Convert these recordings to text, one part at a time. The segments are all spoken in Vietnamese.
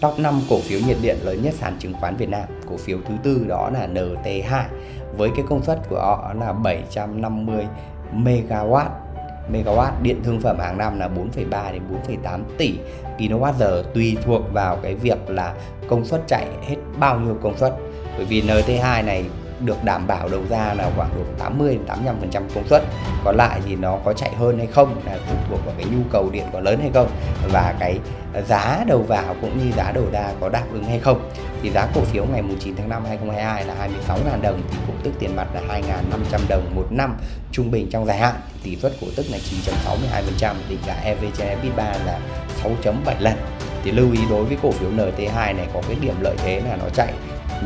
top 5 cổ phiếu nhiệt điện lớn nhất sàn chứng khoán Việt Nam. Cổ phiếu thứ tư đó là NT2 với cái công suất của họ là 750 MW megawatt điện thương phẩm hàng năm là 4,3 đến 4,8 tỷ kWh tùy thuộc vào cái việc là công suất chạy hết bao nhiêu công suất bởi vì NT2 này được đảm bảo đầu ra là khoảng độ 80 85% công suất. Còn lại thì nó có chạy hơn hay không là phụ thuộc vào cái nhu cầu điện có lớn hay không và cái giá đầu vào cũng như giá đầu ra có đáp ứng hay không. Thì giá cổ phiếu ngày 9 tháng 5 2022 là 26.000 đồng thì cổ tức tiền mặt là 2.500 đồng một năm trung bình trong dài hạn. Tỷ suất cổ tức là 9.62% định giá EV trên EBITDA là 6.7 lần thì lưu ý đối với cổ phiếu NT2 này có cái điểm lợi thế là nó chạy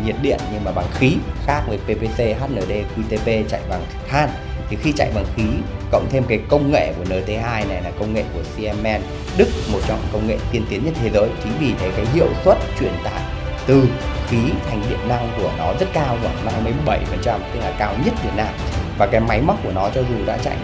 nhiệt điện nhưng mà bằng khí khác với PPC, HND, QTP chạy bằng than. Thì khi chạy bằng khí cộng thêm cái công nghệ của NT2 này là công nghệ của Siemens Đức một trong công nghệ tiên tiến nhất thế giới. Chính vì thế cái hiệu suất truyền tải từ khí thành điện năng của nó rất cao khoảng 57% tức là cao nhất Việt Nam. Và cái máy móc của nó cho dù đã chạy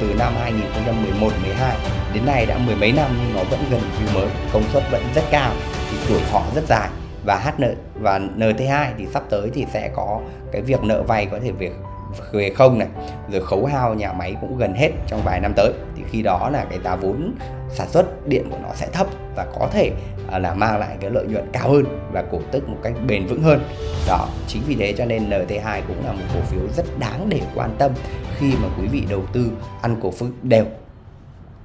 từ, năm 2011 12 đến nay đã mười mấy năm nhưng nó vẫn gần như mới công suất vẫn rất cao thì tuổi thọ rất dài. Và HN và NT2 thì sắp tới thì sẽ có cái việc nợ vay có thể việc về không này, rồi khấu hao nhà máy cũng gần hết trong vài năm tới. Thì khi đó là cái giá vốn sản xuất điện của nó sẽ thấp và có thể à, là mang lại cái lợi nhuận cao hơn và cổ tức một cách bền vững hơn. Đó, chính vì thế cho nên NT2 cũng là một cổ phiếu rất đáng để quan tâm khi mà quý vị đầu tư ăn cổ phiếu đều.